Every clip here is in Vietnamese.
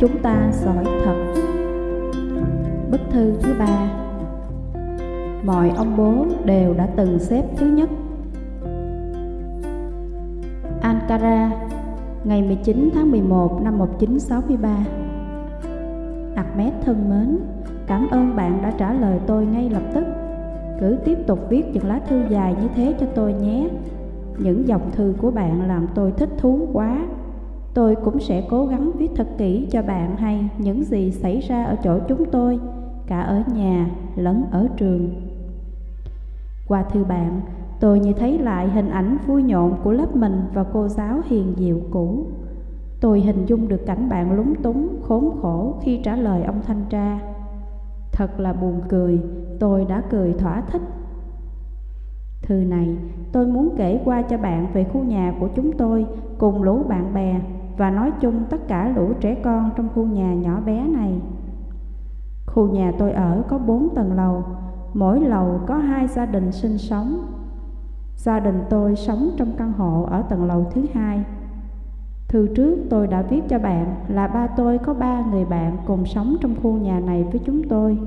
chúng ta giỏi thật. Bức thư thứ ba. Mọi ông bố đều đã từng xếp thứ nhất. Ankara, ngày 19 tháng 11 năm 1963 Ahmed thân mến, cảm ơn bạn đã trả lời tôi ngay lập tức. Cứ tiếp tục viết những lá thư dài như thế cho tôi nhé. Những dòng thư của bạn làm tôi thích thú quá. Tôi cũng sẽ cố gắng viết thật kỹ cho bạn hay những gì xảy ra ở chỗ chúng tôi Cả ở nhà lẫn ở trường. Qua thư bạn, tôi như thấy lại hình ảnh vui nhộn của lớp mình và cô giáo hiền diệu cũ. Tôi hình dung được cảnh bạn lúng túng, khốn khổ khi trả lời ông thanh tra. Thật là buồn cười, tôi đã cười thỏa thích. Thư này, tôi muốn kể qua cho bạn về khu nhà của chúng tôi cùng lũ bạn bè và nói chung tất cả lũ trẻ con trong khu nhà nhỏ bé này. Khu nhà tôi ở có bốn tầng lầu, mỗi lầu có hai gia đình sinh sống. Gia đình tôi sống trong căn hộ ở tầng lầu thứ hai. Thư trước tôi đã viết cho bạn là ba tôi có ba người bạn cùng sống trong khu nhà này với chúng tôi.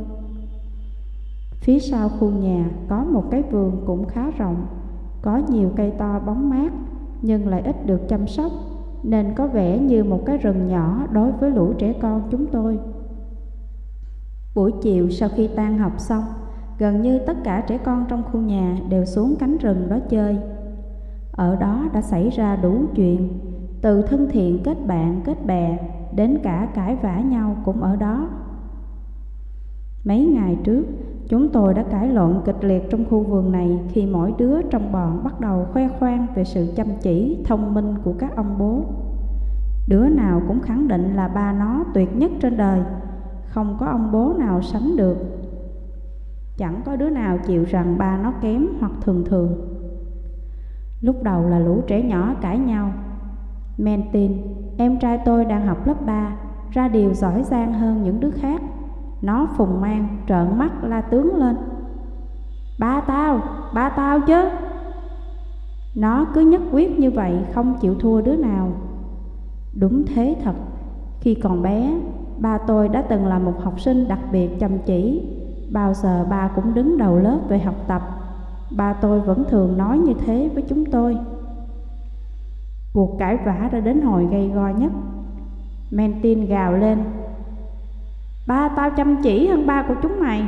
Phía sau khu nhà có một cái vườn cũng khá rộng, có nhiều cây to bóng mát nhưng lại ít được chăm sóc nên có vẻ như một cái rừng nhỏ đối với lũ trẻ con chúng tôi. Buổi chiều sau khi tan học xong, gần như tất cả trẻ con trong khu nhà đều xuống cánh rừng đó chơi. Ở đó đã xảy ra đủ chuyện, từ thân thiện kết bạn kết bè đến cả cãi vã nhau cũng ở đó. Mấy ngày trước, chúng tôi đã cãi lộn kịch liệt trong khu vườn này khi mỗi đứa trong bọn bắt đầu khoe khoang về sự chăm chỉ, thông minh của các ông bố. Đứa nào cũng khẳng định là ba nó tuyệt nhất trên đời, không có ông bố nào sánh được. Chẳng có đứa nào chịu rằng ba nó kém hoặc thường thường. Lúc đầu là lũ trẻ nhỏ cãi nhau. Mentin, em trai tôi đang học lớp 3, ra điều giỏi giang hơn những đứa khác. Nó phùng mang, trợn mắt la tướng lên. Ba tao, ba tao chứ. Nó cứ nhất quyết như vậy, không chịu thua đứa nào. Đúng thế thật, khi còn bé, ba tôi đã từng là một học sinh đặc biệt chăm chỉ. Bao giờ ba cũng đứng đầu lớp về học tập. Ba tôi vẫn thường nói như thế với chúng tôi. Cuộc cãi vã đã đến hồi gây go nhất. Mentin gào lên. Ba tao chăm chỉ hơn ba của chúng mày.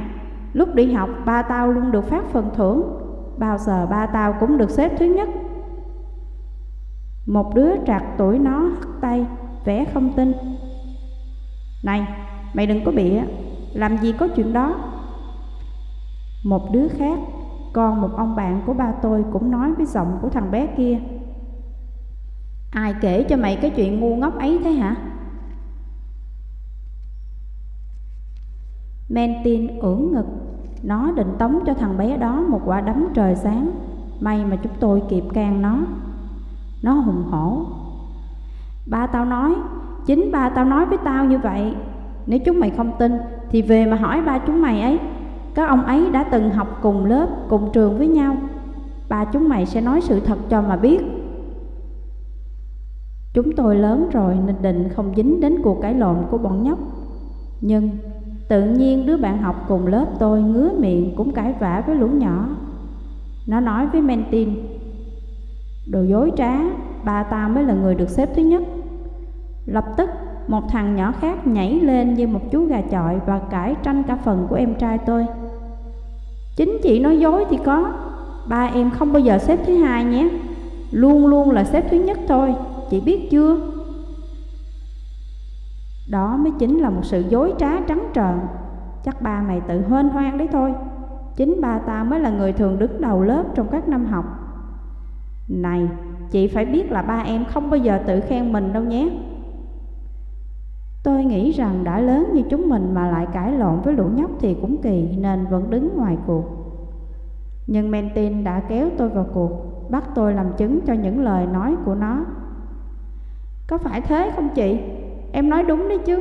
Lúc đi học, ba tao luôn được phát phần thưởng. Bao giờ ba tao cũng được xếp thứ nhất. Một đứa trạc tuổi nó hất tay, vẽ không tin. Này, mày đừng có bịa, làm gì có chuyện đó. Một đứa khác, còn một ông bạn của ba tôi cũng nói với giọng của thằng bé kia. Ai kể cho mày cái chuyện ngu ngốc ấy thế hả? Mentin ưỡn ngực, nó định tống cho thằng bé đó một quả đấm trời sáng. May mà chúng tôi kịp can nó. Nó hùng hổ. Ba tao nói Chính ba tao nói với tao như vậy. Nếu chúng mày không tin Thì về mà hỏi ba chúng mày ấy. Các ông ấy đã từng học cùng lớp Cùng trường với nhau. Ba chúng mày sẽ nói sự thật cho mà biết. Chúng tôi lớn rồi nên định không dính đến cuộc cãi lộn của bọn nhóc. Nhưng tự nhiên đứa bạn học cùng lớp tôi ngứa miệng cũng cãi vã với lũ nhỏ. Nó nói với Mentin Đồ dối trá, ba ta mới là người được xếp thứ nhất. Lập tức một thằng nhỏ khác nhảy lên như một chú gà chọi và cãi tranh cả phần của em trai tôi. Chính chị nói dối thì có Ba em không bao giờ xếp thứ hai nhé Luôn luôn là xếp thứ nhất thôi Chị biết chưa? Đó mới chính là một sự dối trá trắng trợn Chắc ba mày tự hên hoang đấy thôi Chính ba ta mới là người thường đứng đầu lớp trong các năm học này, chị phải biết là ba em không bao giờ tự khen mình đâu nhé. Tôi nghĩ rằng đã lớn như chúng mình mà lại cãi lộn với lũ nhóc thì cũng kỳ nên vẫn đứng ngoài cuộc. Nhưng Mentin đã kéo tôi vào cuộc, bắt tôi làm chứng cho những lời nói của nó. Có phải thế không chị? Em nói đúng đấy chứ.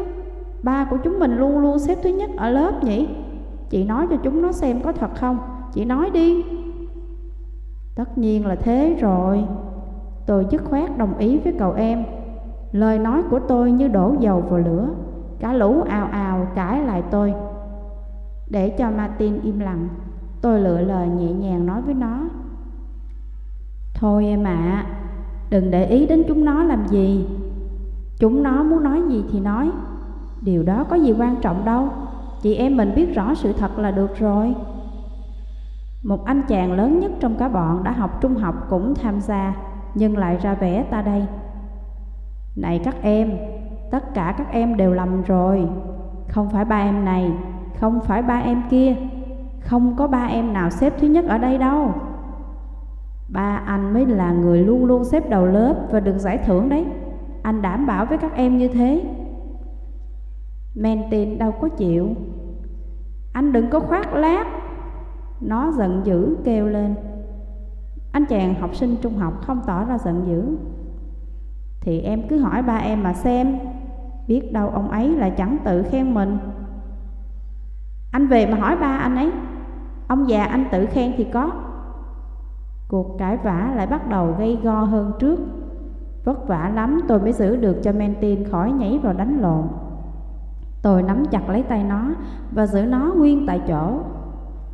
Ba của chúng mình luôn luôn xếp thứ nhất ở lớp nhỉ? Chị nói cho chúng nó xem có thật không? Chị nói đi. Tất nhiên là thế rồi Tôi dứt khoát đồng ý với cậu em Lời nói của tôi như đổ dầu vào lửa Cả lũ ào ào cãi lại tôi Để cho Martin im lặng Tôi lựa lời nhẹ nhàng nói với nó Thôi em ạ à, Đừng để ý đến chúng nó làm gì Chúng nó muốn nói gì thì nói. Điều đó có gì quan trọng đâu. Chị em mình biết rõ sự thật là được rồi. Một anh chàng lớn nhất trong cả bọn đã học trung học cũng tham gia Nhưng lại ra vẻ ta đây. Này các em, tất cả các em đều lầm rồi. Không phải ba em này, không phải ba em kia. Không có ba em nào xếp thứ nhất ở đây đâu. Ba anh mới là người luôn luôn xếp đầu lớp và được giải thưởng đấy. Anh đảm bảo với các em như thế. Men đâu có chịu. Anh đừng có khoác lác. Nó giận dữ kêu lên. Anh chàng học sinh trung học không tỏ ra giận dữ. Thì em cứ hỏi ba em mà xem. Biết đâu ông ấy là chẳng tự khen mình. Anh về mà hỏi ba anh ấy. Ông già anh tự khen thì có. Cuộc cãi vã lại bắt đầu gây go hơn trước. Vất vả lắm tôi mới giữ được cho Mentin khỏi nhảy vào đánh lộn. Tôi nắm chặt lấy tay nó và giữ nó nguyên tại chỗ.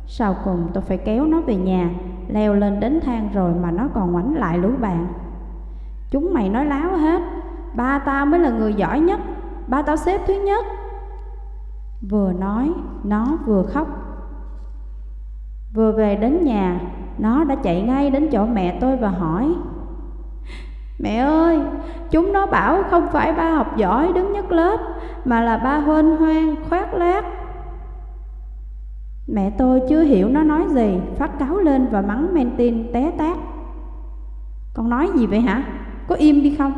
Sau cùng tôi phải kéo nó về nhà Leo lên đến thang rồi mà nó còn ngoảnh lại lũ bạn. Chúng mày nói láo hết Ba tao mới là người giỏi nhất Ba tao xếp thứ nhất. Vừa nói, nó vừa khóc. Vừa về đến nhà, nó đã chạy ngay đến chỗ mẹ tôi và hỏi Mẹ ơi, chúng nó bảo không phải ba học giỏi đứng nhất lớp Mà là ba huênh hoang, khoác lác Mẹ tôi chưa hiểu nó nói gì Phát cáo lên và mắng men tin té tát Con nói gì vậy hả? Có im đi không?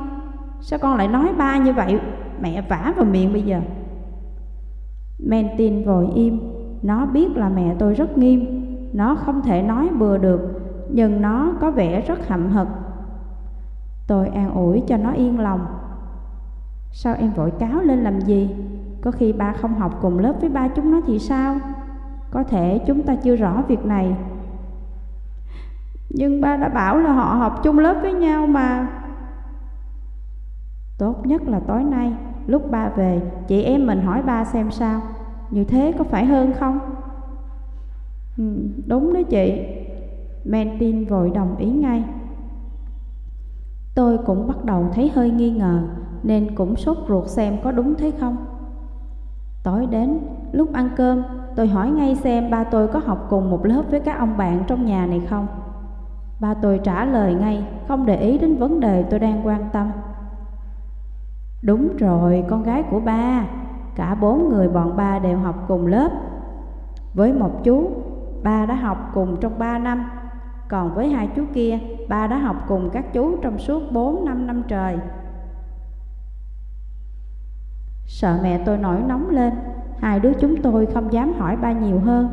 Sao con lại nói ba như vậy? Mẹ vả vào miệng bây giờ men tin vội im Nó biết là mẹ tôi rất nghiêm Nó không thể nói bừa được Nhưng nó có vẻ rất hậm hực Tôi an ủi cho nó yên lòng Sao em vội cáo lên làm gì? Có khi ba không học cùng lớp với ba chúng nó thì sao? Có thể chúng ta chưa rõ việc này Nhưng ba đã bảo là họ học chung lớp với nhau mà Tốt nhất là tối nay Lúc ba về Chị em mình hỏi ba xem sao Như thế có phải hơn không? Ừ, đúng đó chị Mentin vội đồng ý ngay Tôi cũng bắt đầu thấy hơi nghi ngờ Nên cũng sốt ruột xem có đúng thế không. Tối đến, lúc ăn cơm Tôi hỏi ngay xem ba tôi có học cùng một lớp với các ông bạn trong nhà này không. Ba tôi trả lời ngay Không để ý đến vấn đề tôi đang quan tâm. Đúng rồi, con gái của ba Cả bốn người bọn ba đều học cùng lớp. Với một chú, ba đã học cùng trong ba năm còn với hai chú kia, ba đã học cùng các chú trong suốt 4 năm năm trời. Sợ mẹ tôi nổi nóng lên, hai đứa chúng tôi không dám hỏi ba nhiều hơn.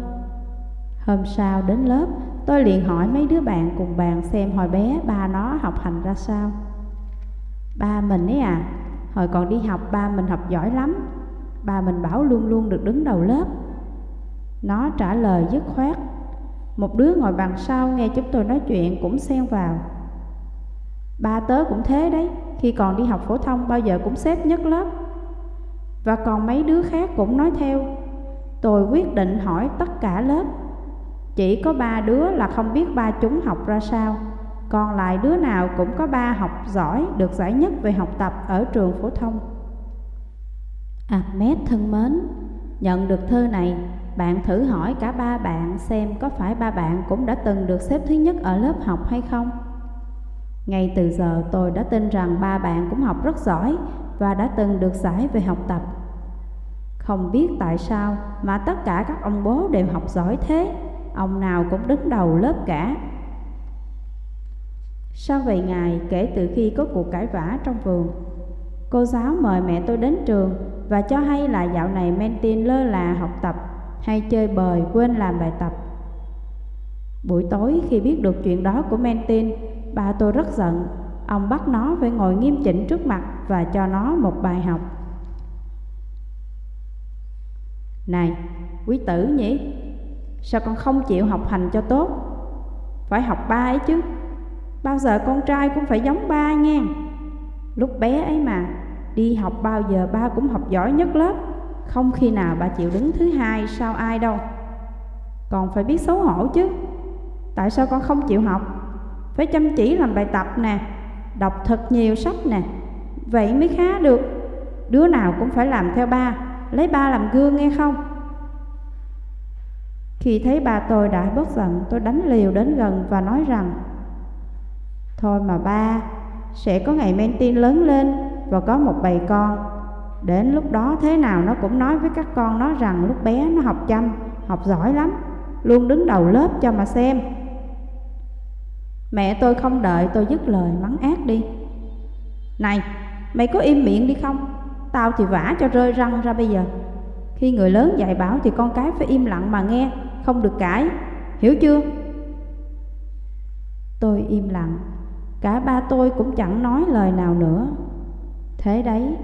Hôm sau đến lớp, tôi liền hỏi mấy đứa bạn cùng bàn xem hồi bé ba nó học hành ra sao. Ba mình ấy à, hồi còn đi học ba mình học giỏi lắm, ba mình bảo luôn luôn được đứng đầu lớp. Nó trả lời dứt khoát một đứa ngồi bàn sau nghe chúng tôi nói chuyện cũng xen vào. Ba tớ cũng thế đấy, Khi còn đi học phổ thông bao giờ cũng xếp nhất lớp. Và còn mấy đứa khác cũng nói theo. Tôi quyết định hỏi tất cả lớp. Chỉ có ba đứa là không biết ba chúng học ra sao. Còn lại đứa nào cũng có ba học giỏi Được giải nhất về học tập ở trường phổ thông. Ahmed thân mến, Nhận được thơ này bạn thử hỏi cả ba bạn xem có phải ba bạn cũng đã từng được xếp thứ nhất ở lớp học hay không? Ngay từ giờ tôi đã tin rằng ba bạn cũng học rất giỏi và đã từng được giải về học tập. Không biết tại sao mà tất cả các ông bố đều học giỏi thế, ông nào cũng đứng đầu lớp cả. Sau vài ngày kể từ khi có cuộc cãi vã trong vườn, cô giáo mời mẹ tôi đến trường và cho hay là dạo này Mentin lơ là học tập hay chơi bời quên làm bài tập. Buổi tối khi biết được chuyện đó của Mentin, ba tôi rất giận. Ông bắt nó phải ngồi nghiêm chỉnh trước mặt và cho nó một bài học. Này, quý tử nhỉ? Sao con không chịu học hành cho tốt? Phải học ba ấy chứ. Bao giờ con trai cũng phải giống ba nha. Lúc bé ấy mà, đi học bao giờ ba cũng học giỏi nhất lớp không khi nào bà chịu đứng thứ hai sau ai đâu. Còn phải biết xấu hổ chứ. Tại sao con không chịu học? Phải chăm chỉ làm bài tập nè, Đọc thật nhiều sách nè. Vậy mới khá được. Đứa nào cũng phải làm theo ba, Lấy ba làm gương nghe không? Khi thấy ba tôi đã bớt giận, Tôi đánh liều đến gần và nói rằng, Thôi mà ba, Sẽ có ngày men tin lớn lên Và có một bầy con. Đến lúc đó thế nào nó cũng nói với các con nó rằng Lúc bé nó học chăm, Học giỏi lắm, Luôn đứng đầu lớp cho mà xem. Mẹ tôi không đợi tôi dứt lời mắng ác đi. Này, mày có im miệng đi không? Tao thì vả cho rơi răng ra bây giờ. Khi người lớn dạy bảo thì con cái phải im lặng mà nghe, Không được cãi. Hiểu chưa? Tôi im lặng. Cả ba tôi cũng chẳng nói lời nào nữa. Thế đấy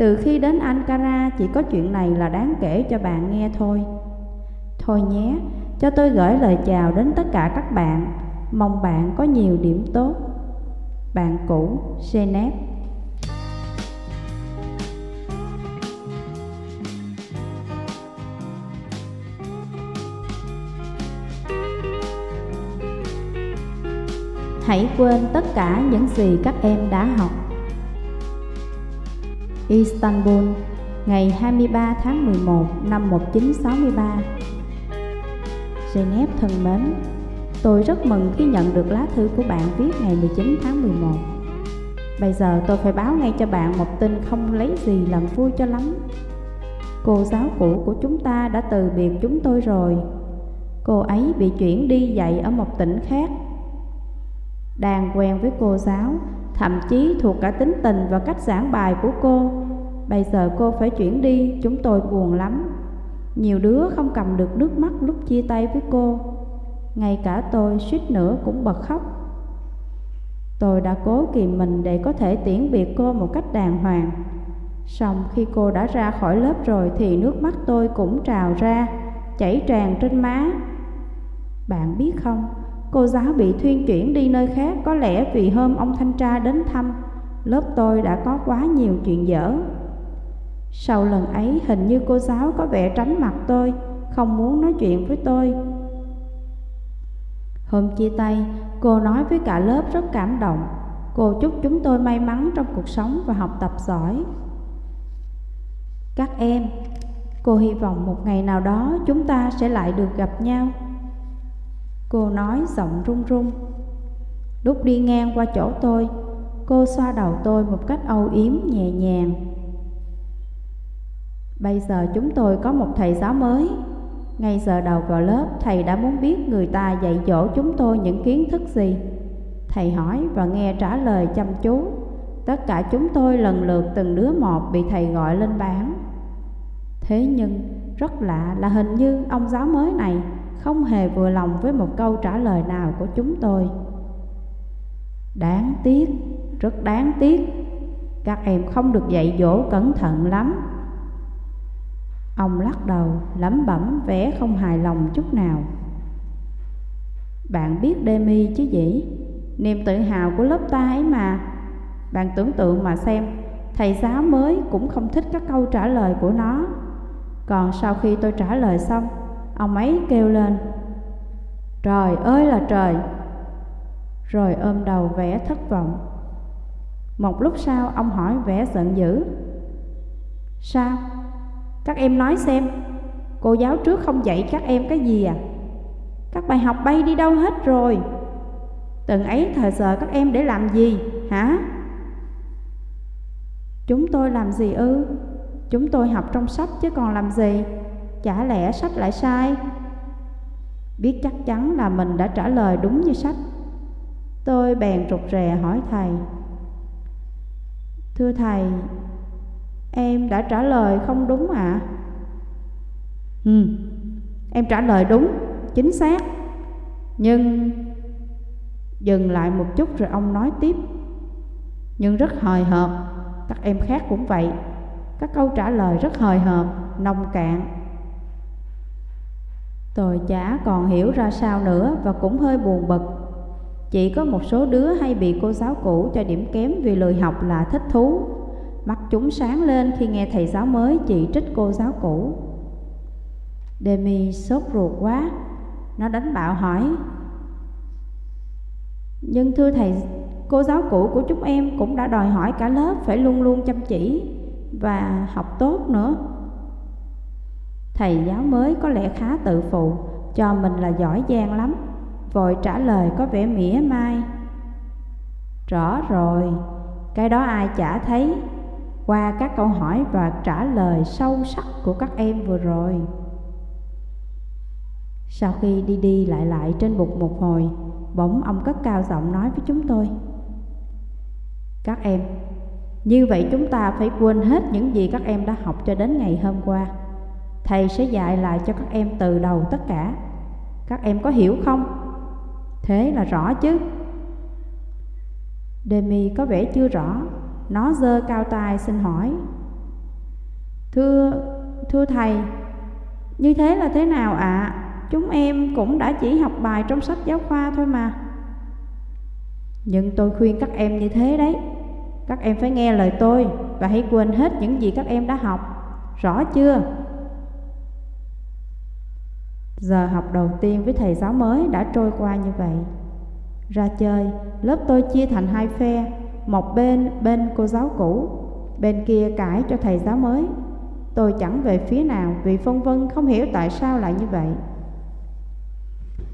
từ khi đến Ankara, chỉ có chuyện này là đáng kể cho bạn nghe thôi. Thôi nhé, Cho tôi gửi lời chào đến tất cả các bạn. Mong bạn có nhiều điểm tốt. Bạn cũ Genep Hãy quên tất cả những gì các em đã học. Istanbul, ngày 23 tháng 11 năm 1963 Geneva thân mến Tôi rất mừng khi nhận được lá thư của bạn viết ngày 19 tháng 11 Bây giờ tôi phải báo ngay cho bạn một tin không lấy gì làm vui cho lắm. Cô giáo cũ của chúng ta đã từ biệt chúng tôi rồi. Cô ấy bị chuyển đi dạy ở một tỉnh khác. Đang quen với cô giáo Thậm chí thuộc cả tính tình và cách giảng bài của cô. Bây giờ cô phải chuyển đi Chúng tôi buồn lắm. Nhiều đứa không cầm được nước mắt lúc chia tay với cô. Ngay cả tôi suýt nữa cũng bật khóc. Tôi đã cố kìm mình để có thể tiễn biệt cô một cách đàng hoàng. Xong khi cô đã ra khỏi lớp rồi thì nước mắt tôi cũng trào ra, chảy tràn trên má. Bạn biết không, cô giáo bị thuyên chuyển đi nơi khác có lẽ vì hôm ông thanh tra đến thăm Lớp tôi đã có quá nhiều chuyện dở Sau lần ấy hình như cô giáo có vẻ tránh mặt tôi, không muốn nói chuyện với tôi Hôm chia tay, cô nói với cả lớp rất cảm động. Cô chúc chúng tôi may mắn trong cuộc sống và học tập giỏi. Các em, cô hy vọng một ngày nào đó chúng ta sẽ lại được gặp nhau. Cô nói giọng run run. Lúc đi ngang qua chỗ tôi, cô xoa đầu tôi một cách âu yếm nhẹ nhàng. Bây giờ chúng tôi có một thầy giáo mới ngay giờ đầu vào lớp, thầy đã muốn biết người ta dạy dỗ chúng tôi những kiến thức gì. Thầy hỏi và nghe trả lời chăm chú. Tất cả chúng tôi lần lượt từng đứa một bị thầy gọi lên bảng. Thế nhưng, rất lạ là hình như ông giáo mới này không hề vừa lòng với một câu trả lời nào của chúng tôi. Đáng tiếc, rất đáng tiếc, các em không được dạy dỗ cẩn thận lắm. Ông lắc đầu, lẩm bẩm vẻ không hài lòng chút nào. Bạn biết Demi chứ gì? Niềm tự hào của lớp ta ấy mà. Bạn tưởng tượng mà xem, thầy giáo mới cũng không thích các câu trả lời của nó. Còn sau khi tôi trả lời xong, ông ấy kêu lên. Trời ơi là trời! Rồi ôm đầu vẻ thất vọng. Một lúc sau, ông hỏi vẻ giận dữ. Sao? Các em nói xem, Cô giáo trước không dạy các em cái gì à Các bài học bay đi đâu hết rồi Từng ấy thời giờ các em để làm gì, hả Chúng tôi làm gì ư Chúng tôi học trong sách chứ còn làm gì Chả lẽ sách lại sai? Biết chắc chắn là mình đã trả lời đúng như sách. Tôi bèn rụt rè hỏi thầy. Thưa thầy Em đã trả lời không đúng ạ? À? Ừ, em trả lời đúng, chính xác. Nhưng Dừng lại một chút rồi ông nói tiếp. Nhưng rất hời hợt Các em khác cũng vậy. Các câu trả lời rất hời hợt, nông cạn. Tôi chả còn hiểu ra sao nữa Và cũng hơi buồn bực. Chỉ có một số đứa hay bị cô giáo cũ cho điểm kém vì lười học là thích thú. Mắt chúng sáng lên khi nghe thầy giáo mới chỉ trích cô giáo cũ. Demi sốt ruột quá. Nó đánh bạo hỏi. Nhưng thưa thầy, cô giáo cũ của chúng em cũng đã đòi hỏi cả lớp phải luôn luôn chăm chỉ và học tốt nữa. Thầy giáo mới có lẽ khá tự phụ, cho mình là giỏi giang lắm. Vội trả lời có vẻ mỉa mai. Rõ rồi, cái đó ai chả thấy. Qua các câu hỏi và trả lời sâu sắc của các em vừa rồi. Sau khi đi đi lại lại trên bục một hồi Bỗng ông cất cao giọng nói với chúng tôi. Các em, như vậy chúng ta phải quên hết những gì các em đã học cho đến ngày hôm qua. Thầy sẽ dạy lại cho các em từ đầu tất cả Các em có hiểu không? Thế là rõ chứ Demi có vẻ chưa rõ Nó giơ cao tay xin hỏi Thưa, thưa thầy Như thế là thế nào ạ? À? Chúng em cũng đã chỉ học bài trong sách giáo khoa thôi mà Nhưng tôi khuyên các em như thế đấy Các em phải nghe lời tôi Và hãy quên hết những gì các em đã học Rõ chưa? Giờ học đầu tiên với thầy giáo mới đã trôi qua như vậy. Ra chơi, lớp tôi chia thành hai phe Một bên bên cô giáo cũ Bên kia cãi cho thầy giáo mới. Tôi chẳng về phía nào vì phân vân không hiểu tại sao lại như vậy.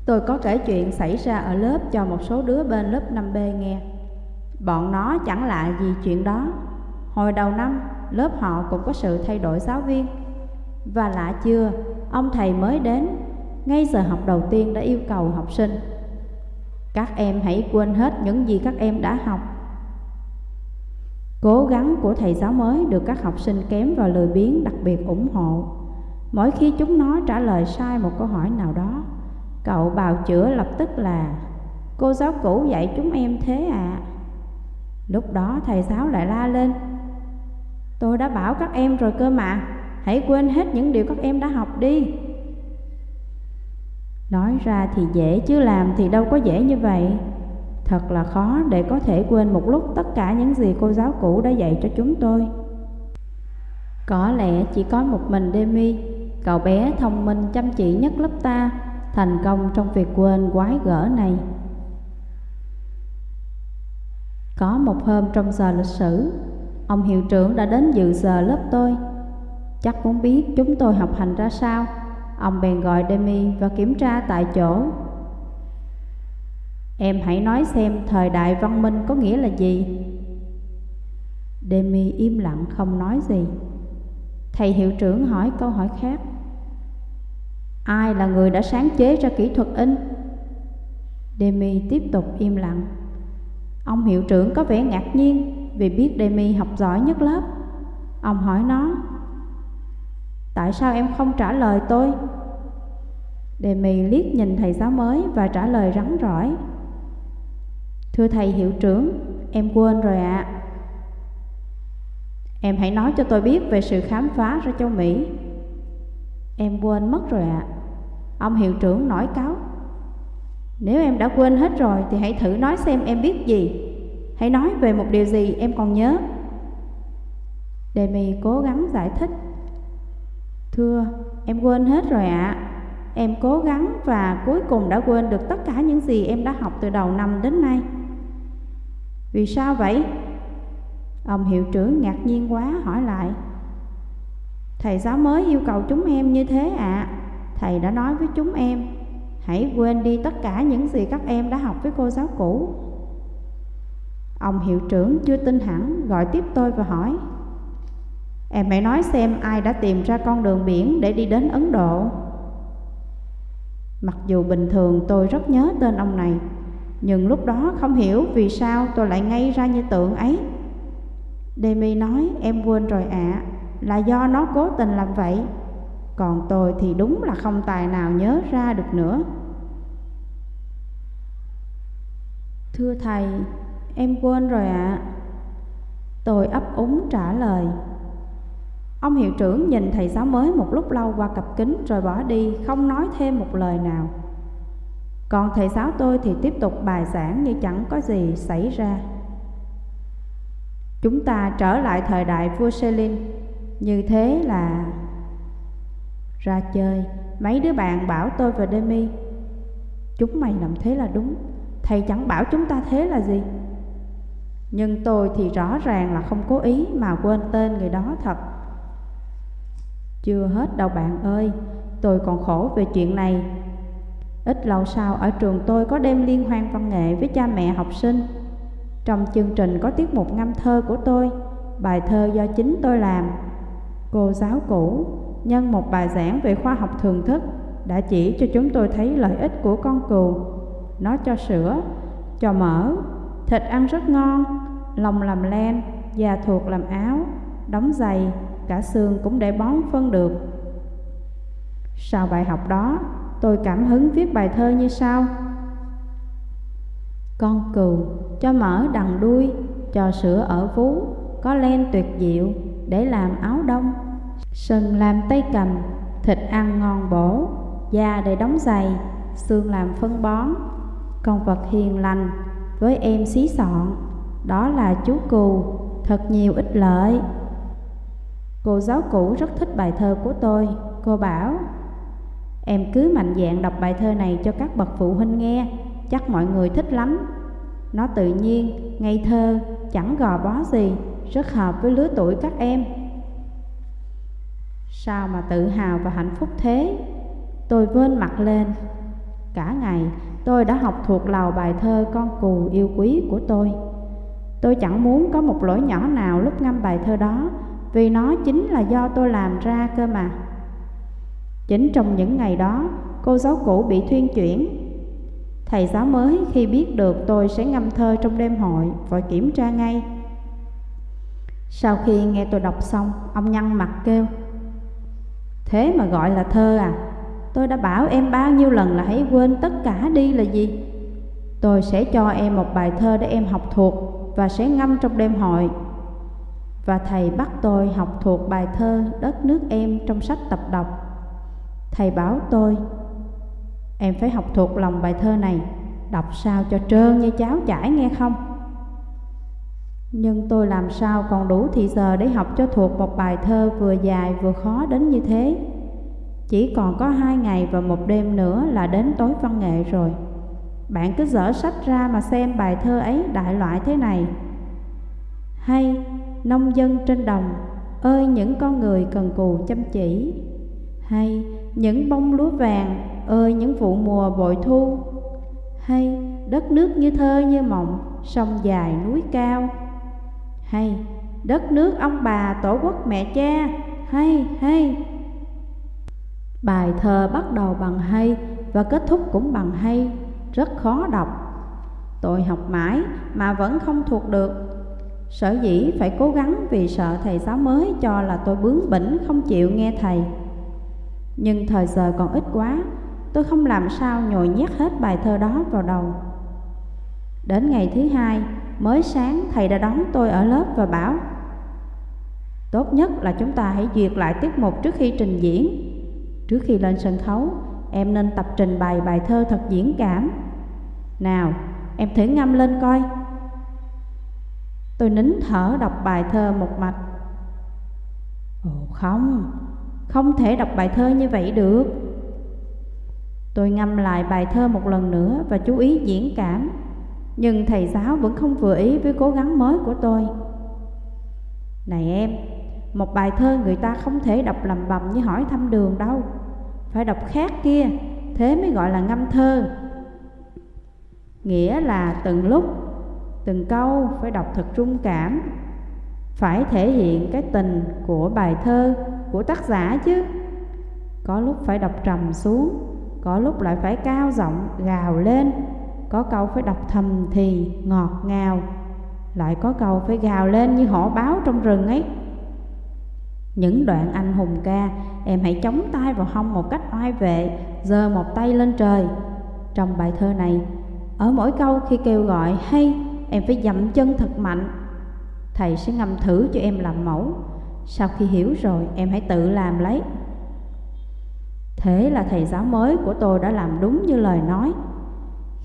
Tôi có kể chuyện xảy ra ở lớp cho một số đứa bên lớp 5B nghe. Bọn nó chẳng lạ gì chuyện đó. Hồi đầu năm, lớp họ cũng có sự thay đổi giáo viên. Và lạ chưa, ông thầy mới đến ngay giờ học đầu tiên đã yêu cầu học sinh, Các em hãy quên hết những gì các em đã học. Cố gắng của thầy giáo mới được các học sinh kém và lười biếng đặc biệt ủng hộ. Mỗi khi chúng nó trả lời sai một câu hỏi nào đó, Cậu bào chữa lập tức là, Cô giáo cũ dạy chúng em thế à Lúc đó thầy giáo lại la lên, Tôi đã bảo các em rồi cơ mà, Hãy quên hết những điều các em đã học đi. Nói ra thì dễ chứ làm thì đâu có dễ như vậy. Thật là khó để có thể quên một lúc tất cả những gì cô giáo cũ đã dạy cho chúng tôi. Có lẽ chỉ có một mình Demi, Cậu bé thông minh chăm chỉ nhất lớp ta, Thành công trong việc quên quái gở này. Có một hôm trong giờ lịch sử, Ông hiệu trưởng đã đến dự giờ lớp tôi. Chắc muốn biết chúng tôi học hành ra sao. Ông bèn gọi Demi và kiểm tra tại chỗ. Em hãy nói xem thời đại văn minh có nghĩa là gì. Demi im lặng không nói gì. Thầy hiệu trưởng hỏi câu hỏi khác. Ai là người đã sáng chế ra kỹ thuật in? Demi tiếp tục im lặng. Ông hiệu trưởng có vẻ ngạc nhiên Vì biết Demi học giỏi nhất lớp. Ông hỏi nó Tại sao em không trả lời tôi? Đề mì liếc nhìn thầy giáo mới và trả lời rắn rỏi Thưa thầy hiệu trưởng, em quên rồi ạ à. Em hãy nói cho tôi biết về sự khám phá ra châu Mỹ Em quên mất rồi ạ à. Ông hiệu trưởng nổi cáo Nếu em đã quên hết rồi thì hãy thử nói xem em biết gì Hãy nói về một điều gì em còn nhớ Đề mì cố gắng giải thích Thưa, em quên hết rồi ạ. À. Em cố gắng và cuối cùng đã quên được tất cả những gì em đã học từ đầu năm đến nay. Vì sao vậy? Ông hiệu trưởng ngạc nhiên quá hỏi lại. Thầy giáo mới yêu cầu chúng em như thế ạ. À. Thầy đã nói với chúng em, hãy quên đi tất cả những gì các em đã học với cô giáo cũ. Ông hiệu trưởng chưa tin hẳn gọi tiếp tôi và hỏi Em hãy nói xem ai đã tìm ra con đường biển để đi đến Ấn Độ. Mặc dù bình thường tôi rất nhớ tên ông này Nhưng lúc đó không hiểu vì sao tôi lại ngay ra như tượng ấy. Demi nói em quên rồi ạ. À, Là do nó cố tình làm vậy. Còn tôi thì đúng là không tài nào nhớ ra được nữa. Thưa thầy, em quên rồi ạ. À. Tôi ấp úng trả lời. Ông hiệu trưởng nhìn thầy giáo mới một lúc lâu qua cặp kính rồi bỏ đi, không nói thêm một lời nào. Còn thầy giáo tôi thì tiếp tục bài giảng như chẳng có gì xảy ra. Chúng ta trở lại thời đại vua Selin Như thế là... Ra chơi, mấy đứa bạn bảo tôi và Demi Chúng mày làm thế là đúng. Thầy chẳng bảo chúng ta thế là gì. Nhưng tôi thì rõ ràng là không cố ý mà quên tên người đó thật. Chưa hết đâu bạn ơi Tôi còn khổ về chuyện này. Ít lâu sau ở trường tôi có đêm liên hoan văn nghệ với cha mẹ học sinh. Trong chương trình có tiết mục ngâm thơ của tôi Bài thơ do chính tôi làm. Cô giáo cũ nhân một bài giảng về khoa học thường thức đã chỉ cho chúng tôi thấy lợi ích của con cừu. Nó cho sữa, cho mỡ, thịt ăn rất ngon, lòng làm len, da thuộc làm áo, đóng giày, cả xương cũng để bón phân được. Sau bài học đó, tôi cảm hứng viết bài thơ như sau. Con cừu cho mỡ đằng đuôi, cho sữa ở vú, có len tuyệt diệu để làm áo đông. Sừng làm tay cầm, thịt ăn ngon bổ, da để đóng giày, xương làm phân bón. Con vật hiền lành, với em xí sọn, đó là chú cừu thật nhiều ích lợi. Cô giáo cũ rất thích bài thơ của tôi, cô bảo Em cứ mạnh dạn đọc bài thơ này cho các bậc phụ huynh nghe, chắc mọi người thích lắm. Nó tự nhiên, ngây thơ, chẳng gò bó gì, rất hợp với lứa tuổi các em. Sao mà tự hào và hạnh phúc thế? Tôi vên mặt lên. Cả ngày tôi đã học thuộc lầu bài thơ con cù yêu quý của tôi. Tôi chẳng muốn có một lỗi nhỏ nào lúc ngâm bài thơ đó, vì nó chính là do tôi làm ra cơ mà. Chính trong những ngày đó, cô giáo cũ bị thuyên chuyển. Thầy giáo mới khi biết được tôi sẽ ngâm thơ trong đêm hội, vội kiểm tra ngay. Sau khi nghe tôi đọc xong, ông nhăn mặt kêu Thế mà gọi là thơ à? Tôi đã bảo em bao nhiêu lần là hãy quên tất cả đi là gì? Tôi sẽ cho em một bài thơ để em học thuộc và sẽ ngâm trong đêm hội. Và thầy bắt tôi học thuộc bài thơ Đất nước em trong sách tập đọc. Thầy bảo tôi, em phải học thuộc lòng bài thơ này, đọc sao cho trơn như cháo chảy nghe không? Nhưng tôi làm sao còn đủ thì giờ để học cho thuộc một bài thơ vừa dài vừa khó đến như thế Chỉ còn có hai ngày và một đêm nữa là đến tối văn nghệ rồi Bạn cứ dở sách ra mà xem bài thơ ấy đại loại thế này Hay, nông dân trên đồng Ơi những con người cần cù chăm chỉ. Hay, những bông lúa vàng Ơi những vụ mùa bội thu. Hay, đất nước như thơ như mộng Sông dài núi cao. Hay đất nước ông bà tổ quốc mẹ cha. Hay hay. Bài thơ bắt đầu bằng hay và kết thúc cũng bằng hay rất khó đọc. Tôi học mãi mà vẫn không thuộc được sở dĩ phải cố gắng vì sợ thầy giáo mới cho là tôi bướng bỉnh không chịu nghe thầy. Nhưng thời giờ còn ít quá tôi không làm sao nhồi nhét hết bài thơ đó vào đầu. Đến ngày thứ hai Mới sáng thầy đã đón tôi ở lớp và bảo Tốt nhất là chúng ta hãy duyệt lại tiết mục trước khi trình diễn. Trước khi lên sân khấu Em nên tập trình bày bài thơ thật diễn cảm. Nào, em thử ngâm lên coi. Tôi nín thở đọc bài thơ một mạch. Ồ không, không thể đọc bài thơ như vậy được. Tôi ngâm lại bài thơ một lần nữa và chú ý diễn cảm. Nhưng thầy giáo vẫn không vừa ý với cố gắng mới của tôi. Này em, một bài thơ người ta không thể đọc lầm bầm như hỏi thăm đường đâu. Phải đọc khác kia, thế mới gọi là ngâm thơ. Nghĩa là từng lúc, từng câu phải đọc thật trung cảm. Phải thể hiện cái tình của bài thơ, của tác giả chứ. Có lúc phải đọc trầm xuống, có lúc lại phải cao giọng gào lên. Có câu phải đọc thầm thì ngọt ngào Lại có câu phải gào lên như hổ báo trong rừng ấy. Những đoạn anh hùng ca Em hãy chống tay vào hông một cách oai vệ giơ một tay lên trời. Trong bài thơ này Ở mỗi câu khi kêu gọi hay Em phải dậm chân thật mạnh Thầy sẽ ngâm thử cho em làm mẫu Sau khi hiểu rồi em hãy tự làm lấy Thế là thầy giáo mới của tôi đã làm đúng như lời nói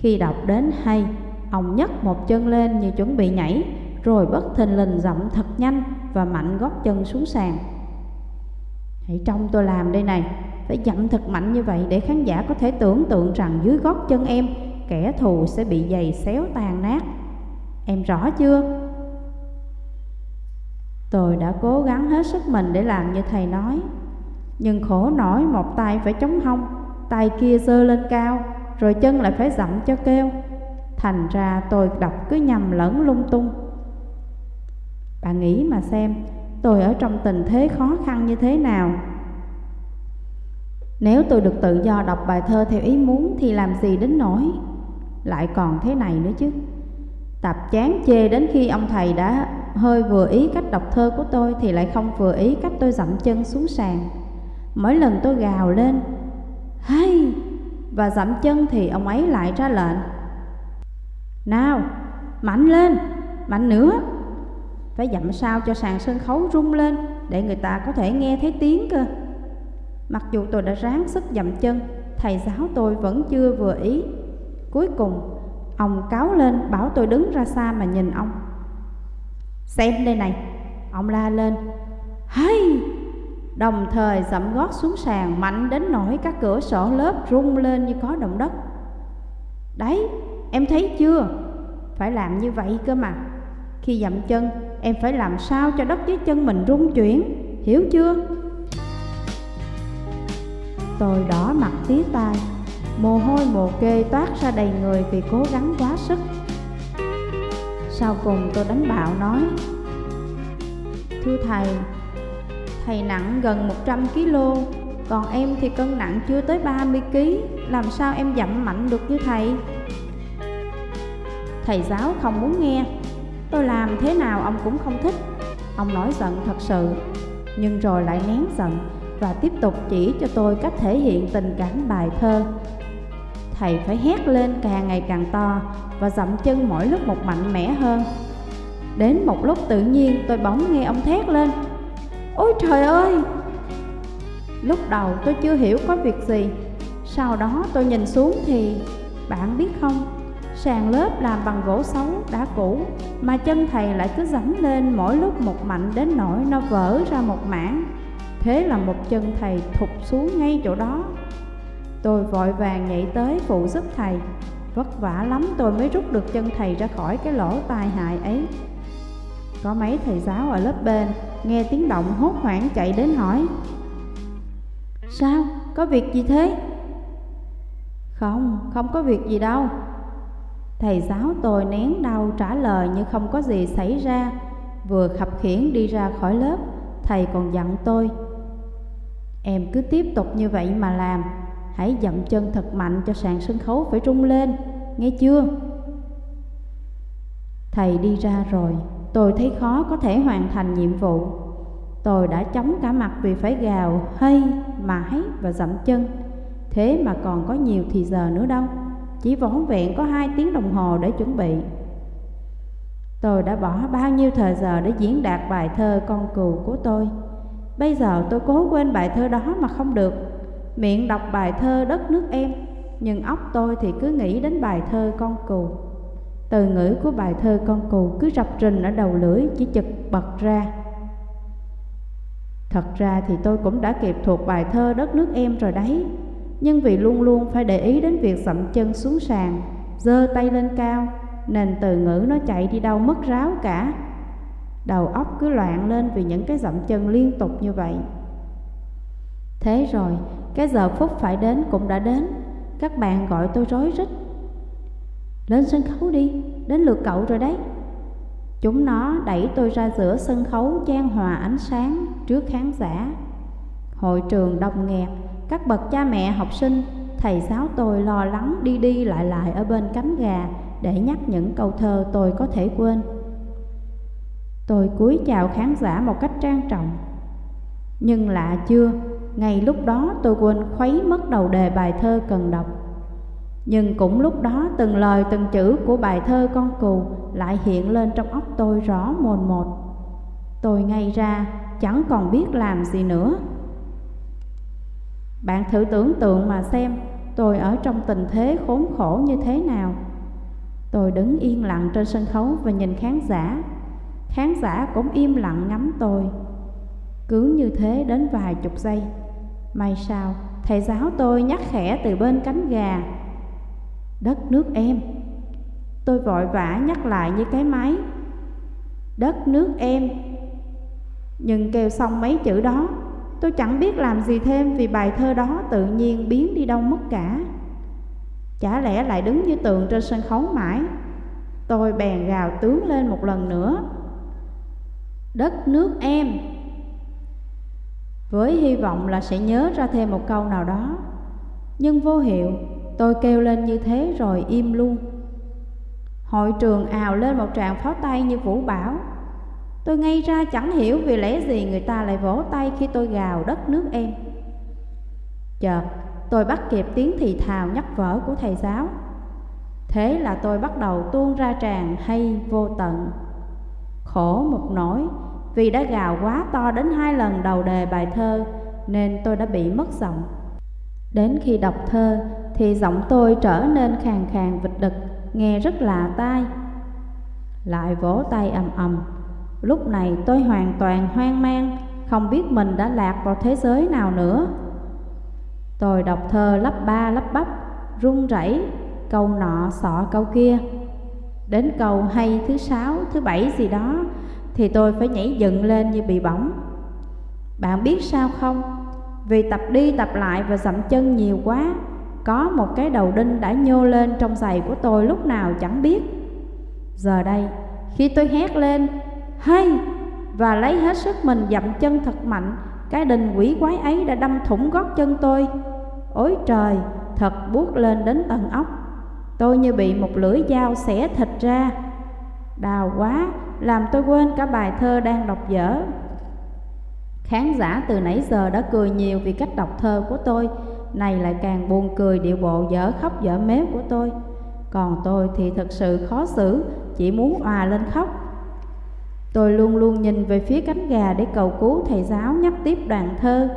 khi đọc đến hay, ông nhấc một chân lên như chuẩn bị nhảy, rồi bất thình lình dậm thật nhanh và mạnh gót chân xuống sàn. Hãy trông tôi làm đây này, phải dậm thật mạnh như vậy để khán giả có thể tưởng tượng rằng dưới gót chân em, kẻ thù sẽ bị giày xéo tàn nát. Em rõ chưa? Tôi đã cố gắng hết sức mình để làm như thầy nói, Nhưng khổ nổi một tay phải chống hông, Tay kia giơ lên cao, Rồi chân lại phải dậm cho kêu. Thành ra tôi đọc cứ nhầm lẫn lung tung. Bạn nghĩ mà xem, Tôi ở trong tình thế khó khăn như thế nào? Nếu tôi được tự do đọc bài thơ theo ý muốn Thì làm gì đến nổi Lại còn thế này nữa chứ. Tập chán chê đến khi ông thầy đã hơi vừa ý cách đọc thơ của tôi Thì lại không vừa ý cách tôi dậm chân xuống sàn. Mỗi lần tôi gào lên Hay! Và dậm chân thì ông ấy lại ra lệnh nào, mạnh lên, mạnh nữa! Phải dậm sao cho sàn sân khấu rung lên Để người ta có thể nghe thấy tiếng cơ. Mặc dù tôi đã ráng sức dậm chân Thầy giáo tôi vẫn chưa vừa ý. Cuối cùng Ông cáo lên, bảo tôi đứng ra xa mà nhìn ông. Xem đây này. Ông la lên. Hay! Đồng thời dậm gót xuống sàn, mạnh đến nỗi các cửa sổ lớp rung lên như có động đất. Đấy, Em thấy chưa? Phải làm như vậy cơ mà. Khi dậm chân, Em phải làm sao cho đất dưới chân mình rung chuyển? Hiểu chưa? Tôi đỏ mặt tía tai. Mồ hôi mồ kê toát ra đầy người vì cố gắng quá sức. Sau cùng tôi đánh bạo nói, Thưa thầy Thầy nặng gần 100 kg Còn em thì cân nặng chưa tới 30 kg Làm sao em giảm mạnh được như thầy? Thầy giáo không muốn nghe. Tôi làm thế nào ông cũng không thích. Ông nổi giận thật sự, Nhưng rồi lại nén giận Và tiếp tục chỉ cho tôi cách thể hiện tình cảm bài thơ. Thầy phải hét lên càng ngày càng to Và dậm chân mỗi lúc một mạnh mẽ hơn. Đến một lúc tự nhiên tôi bỗng nghe ông thét lên, Ôi trời ơi! Lúc đầu tôi chưa hiểu có việc gì. Sau đó tôi nhìn xuống thì, Bạn biết không, Sàn lớp làm bằng gỗ xấu đã cũ, Mà chân thầy lại cứ dẫm lên mỗi lúc một mạnh đến nỗi nó vỡ ra một mảng. Thế là một chân thầy thụt xuống ngay chỗ đó. Tôi vội vàng nhảy tới phụ giúp thầy. Vất vả lắm tôi mới rút được chân thầy ra khỏi cái lỗ tai hại ấy. Có mấy thầy giáo ở lớp bên Nghe tiếng động hốt hoảng chạy đến hỏi Sao? Có việc gì thế? Không, không có việc gì đâu. Thầy giáo tôi nén đau trả lời như không có gì xảy ra. Vừa khập khiển đi ra khỏi lớp Thầy còn dặn tôi Em cứ tiếp tục như vậy mà làm. Hãy dậm chân thật mạnh cho sàn sân khấu phải rung lên. Nghe chưa? Thầy đi ra rồi. Tôi thấy khó có thể hoàn thành nhiệm vụ. Tôi đã chống cả mặt vì phải gào, hay, mãi và dậm chân. Thế mà còn có nhiều thì giờ nữa đâu. Chỉ vỏn vẹn có hai tiếng đồng hồ để chuẩn bị. Tôi đã bỏ bao nhiêu thời giờ để diễn đạt bài thơ con cừu của tôi. Bây giờ tôi cố quên bài thơ đó mà không được. Miệng đọc bài thơ đất nước em Nhưng óc tôi thì cứ nghĩ đến bài thơ con cừu Từ ngữ của bài thơ con cừu cứ rập rình ở đầu lưỡi chỉ chực bật ra Thật ra thì tôi cũng đã kịp thuộc bài thơ đất nước em rồi đấy nhưng vì luôn luôn phải để ý đến việc dậm chân xuống sàn, giơ tay lên cao, nên từ ngữ nó chạy đi đâu mất ráo cả. Đầu óc cứ loạn lên vì những cái dậm chân liên tục như vậy. Thế rồi, cái giờ phút phải đến cũng đã đến, các bạn gọi tôi rối rít. Lên sân khấu đi, đến lượt cậu rồi đấy. Chúng nó đẩy tôi ra giữa sân khấu trang hòa ánh sáng trước khán giả. Hội trường đông nghẹt, các bậc cha mẹ học sinh, thầy giáo tôi lo lắng đi đi lại lại ở bên cánh gà để nhắc những câu thơ tôi có thể quên. Tôi cúi chào khán giả một cách trang trọng. Nhưng lạ chưa, ngay lúc đó tôi quên khuấy mất đầu đề bài thơ cần đọc. Nhưng cũng lúc đó từng lời từng chữ của bài thơ con cù lại hiện lên trong óc tôi rõ mồn một. Tôi ngay ra chẳng còn biết làm gì nữa. Bạn thử tưởng tượng mà xem tôi ở trong tình thế khốn khổ như thế nào. Tôi đứng yên lặng trên sân khấu và nhìn khán giả. Khán giả cũng im lặng ngắm tôi cứ như thế đến vài chục giây. May sao, thầy giáo tôi nhắc khẽ từ bên cánh gà. Đất nước em. Tôi vội vã nhắc lại như cái máy. Đất nước em. Nhưng kêu xong mấy chữ đó, Tôi chẳng biết làm gì thêm vì bài thơ đó tự nhiên biến đi đâu mất cả. Chả lẽ lại đứng như tượng trên sân khấu mãi. Tôi bèn gào tướng lên một lần nữa. Đất nước em. Với hy vọng là sẽ nhớ ra thêm một câu nào đó. Nhưng vô hiệu, Tôi kêu lên như thế rồi im luôn. Hội trường ào lên một tràng pháo tay như vũ bão Tôi ngay ra chẳng hiểu vì lẽ gì người ta lại vỗ tay khi tôi gào đất nước em. Chợt, tôi bắt kịp tiếng thì thào nhắc vở của thầy giáo. Thế là tôi bắt đầu tuôn ra tràng hay vô tận. Khổ một nỗi vì đã gào quá to đến hai lần đầu đề bài thơ Nên tôi đã bị mất giọng. Đến khi đọc thơ thì giọng tôi trở nên khàn khàn vịt đực Nghe rất lạ tai. Lại vỗ tay ầm ầm. Lúc này tôi hoàn toàn hoang mang Không biết mình đã lạc vào thế giới nào nữa. Tôi đọc thơ lắp ba lắp bắp Run rẩy Câu nọ sọ câu kia. Đến câu hay thứ sáu, thứ bảy gì đó thì tôi phải nhảy dựng lên như bị bỏng. Bạn biết sao không? Vì tập đi tập lại và dậm chân nhiều quá Có một cái đầu đinh đã nhô lên trong giày của tôi lúc nào chẳng biết. Giờ đây, khi tôi hét lên hay và lấy hết sức mình dậm chân thật mạnh cái đinh quỷ quái ấy đã đâm thủng gót chân tôi. Ôi trời thật buốt lên đến tận óc. Tôi như bị một lưỡi dao xẻ thịt ra đau quá làm tôi quên cả bài thơ đang đọc dở. Khán giả từ nãy giờ đã cười nhiều vì cách đọc thơ của tôi. Này lại càng buồn cười điệu bộ dở khóc dở méo của tôi. Còn tôi thì thật sự khó xử chỉ muốn òa lên khóc. Tôi luôn luôn nhìn về phía cánh gà để cầu cứu thầy giáo nhắc tiếp đoạn thơ.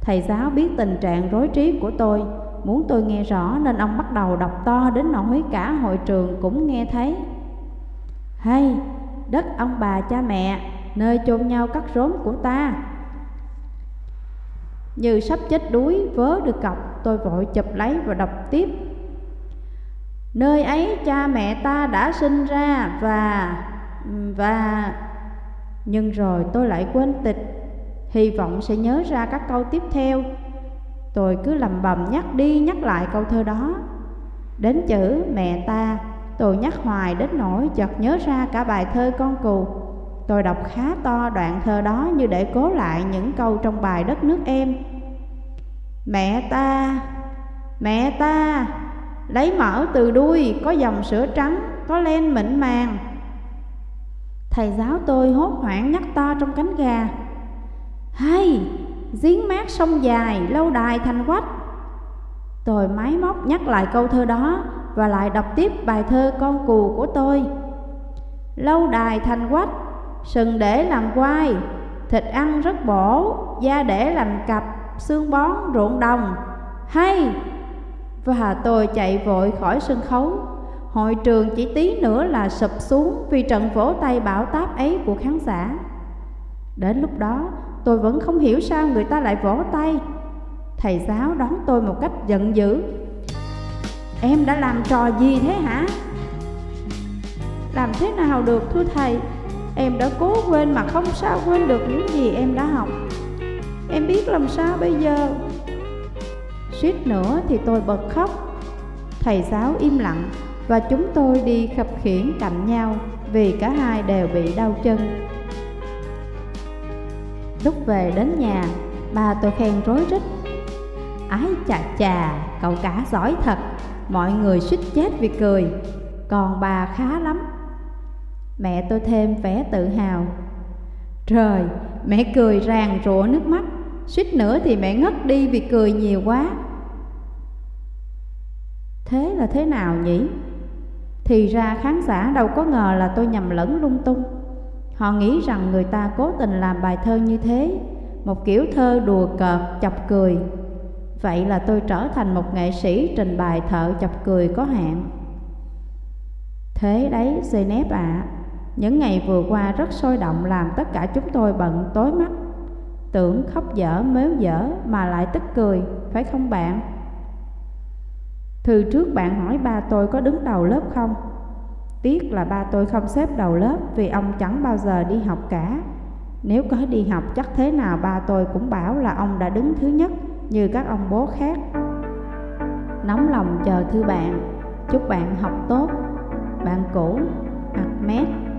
Thầy giáo biết tình trạng rối trí của tôi, muốn tôi nghe rõ nên ông bắt đầu đọc to đến nỗi cả hội trường cũng nghe thấy. Hay, đất ông bà cha mẹ, nơi chôn nhau cắt rốn của ta. Như sắp chết đuối vớ được cọc, tôi vội chụp lấy và đọc tiếp. Nơi ấy cha mẹ ta đã sinh ra và và nhưng rồi tôi lại quên tịch hy vọng sẽ nhớ ra các câu tiếp theo tôi cứ lầm bầm nhắc đi nhắc lại câu thơ đó đến chữ mẹ ta tôi nhắc hoài đến nỗi chợt nhớ ra cả bài thơ con cù tôi đọc khá to đoạn thơ đó như để cố lại những câu trong bài đất nước em. Mẹ ta mẹ ta lấy mỡ từ đuôi có dòng sữa trắng có len mịn màng. Thầy giáo tôi hốt hoảng nhắc to trong cánh gà. Hay, giếng mát sông dài, lâu đài thành quách. Tôi máy móc nhắc lại câu thơ đó và lại đọc tiếp bài thơ con cù của tôi Lâu đài thành quách, sừng để làm quai Thịt ăn rất bổ, da để làm cặp, xương bón ruộng đồng Hay! Và tôi chạy vội khỏi sân khấu Hội trường chỉ tí nữa là sụp xuống vì trận vỗ tay bảo táp ấy của khán giả. Đến lúc đó, tôi vẫn không hiểu sao người ta lại vỗ tay. Thầy giáo đón tôi một cách giận dữ. Em đã làm trò gì thế hả? Làm thế nào được thưa thầy? Em đã cố quên mà không sao quên được những gì em đã học. Em biết làm sao bây giờ? Suýt nữa thì tôi bật khóc. Thầy giáo im lặng và chúng tôi đi khập khiển cạnh nhau vì cả hai đều bị đau chân. Lúc về đến nhà, ba tôi khen rối rít. Ái chà chà, cậu cả giỏi thật, mọi người suýt chết vì cười, còn bà khá lắm. Mẹ tôi thêm vẻ tự hào. Trời, mẹ cười ràng rủa nước mắt, suýt nữa thì mẹ ngất đi vì cười nhiều quá. Thế là thế nào nhỉ? Thì ra khán giả đâu có ngờ là tôi nhầm lẫn lung tung Họ nghĩ rằng người ta cố tình làm bài thơ như thế Một kiểu thơ đùa cợt, chọc cười Vậy là tôi trở thành một nghệ sĩ trình bày thợ chọc cười có hạn. Thế đấy Zeynep ạ. À, Những ngày vừa qua rất sôi động làm tất cả chúng tôi bận tối mắt. Tưởng khóc dở mếu dở mà lại tức cười, phải không bạn? Thư trước bạn hỏi ba tôi có đứng đầu lớp không? Tiếc là ba tôi không xếp đầu lớp vì ông chẳng bao giờ đi học cả. Nếu có đi học chắc thế nào ba tôi cũng bảo là ông đã đứng thứ nhất như các ông bố khác. Nóng lòng chờ thư bạn, Chúc bạn học tốt. Bạn cũ Ahmed